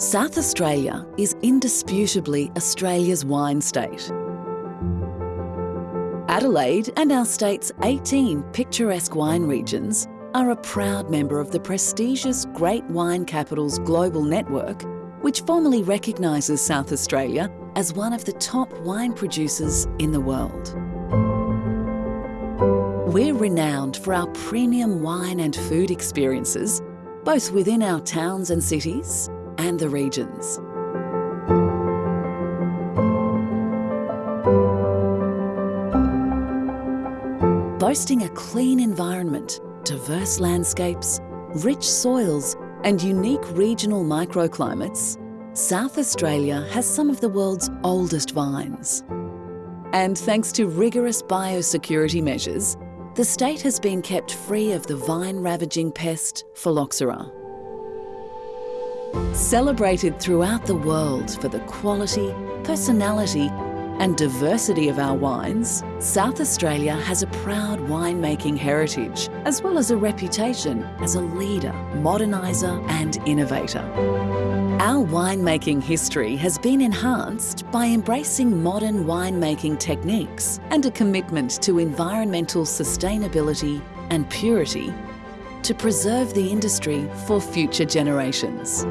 South Australia is indisputably Australia's wine state. Adelaide and our state's 18 picturesque wine regions are a proud member of the prestigious Great Wine Capitals Global Network, which formally recognises South Australia as one of the top wine producers in the world. We're renowned for our premium wine and food experiences, both within our towns and cities and the regions. Boasting a clean environment, diverse landscapes, rich soils and unique regional microclimates, South Australia has some of the world's oldest vines. And thanks to rigorous biosecurity measures, the state has been kept free of the vine-ravaging pest phylloxera. Celebrated throughout the world for the quality, personality and diversity of our wines, South Australia has a proud winemaking heritage as well as a reputation as a leader, moderniser and innovator. Our winemaking history has been enhanced by embracing modern winemaking techniques and a commitment to environmental sustainability and purity to preserve the industry for future generations.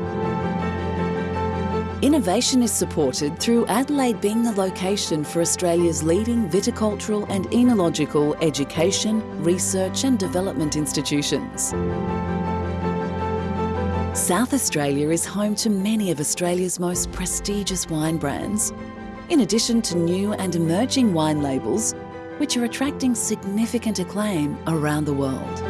Innovation is supported through Adelaide being the location for Australia's leading viticultural and enological education, research and development institutions. South Australia is home to many of Australia's most prestigious wine brands, in addition to new and emerging wine labels which are attracting significant acclaim around the world.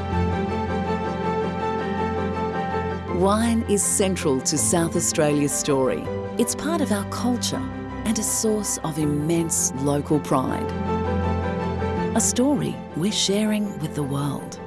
Wine is central to South Australia's story. It's part of our culture and a source of immense local pride. A story we're sharing with the world.